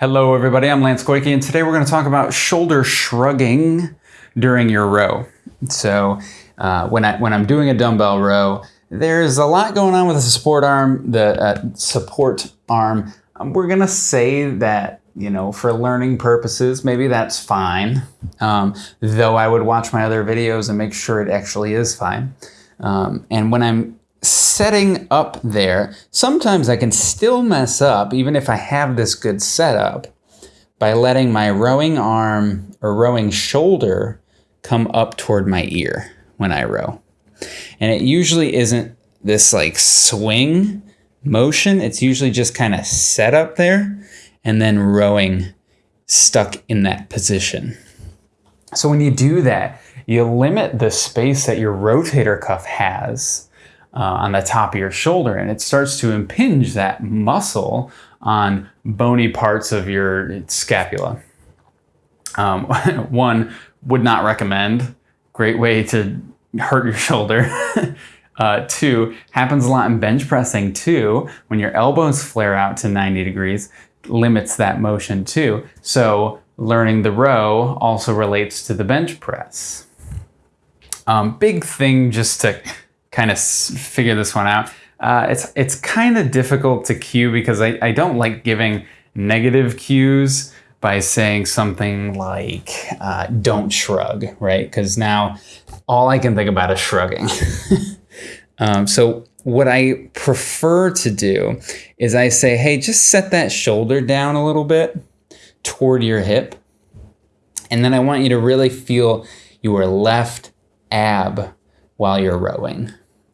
Hello everybody, I'm Lance Goyke and today we're going to talk about shoulder shrugging during your row. So uh, when, I, when I'm doing a dumbbell row, there's a lot going on with the support arm, the uh, support arm. Um, we're going to say that, you know, for learning purposes, maybe that's fine. Um, though I would watch my other videos and make sure it actually is fine. Um, and when I'm setting up there, sometimes I can still mess up, even if I have this good setup, by letting my rowing arm or rowing shoulder come up toward my ear when I row. And it usually isn't this like swing motion. It's usually just kind of set up there and then rowing stuck in that position. So when you do that, you limit the space that your rotator cuff has uh, on the top of your shoulder and it starts to impinge that muscle on bony parts of your scapula. Um, one, would not recommend. Great way to hurt your shoulder. uh, two, happens a lot in bench pressing too. When your elbows flare out to 90 degrees, limits that motion too. So learning the row also relates to the bench press. Um, big thing just to kind of figure this one out. Uh, it's it's kind of difficult to cue because I, I don't like giving negative cues by saying something like uh, don't shrug, right? Because now all I can think about is shrugging. um, so what I prefer to do is I say, hey, just set that shoulder down a little bit toward your hip. And then I want you to really feel your left ab while you're rowing.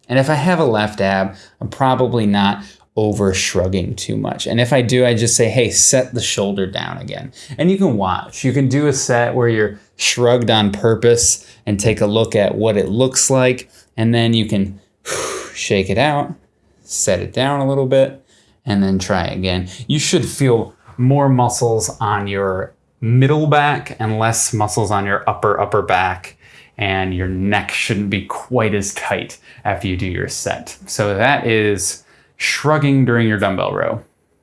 And if I have a left ab, I'm probably not over shrugging too much. And if I do, I just say, hey, set the shoulder down again. And you can watch. You can do a set where you're shrugged on purpose and take a look at what it looks like. And then you can shake it out, set it down a little bit, and then try again. You should feel more muscles on your middle back and less muscles on your upper, upper back and your neck shouldn't be quite as tight after you do your set. So that is shrugging during your dumbbell row.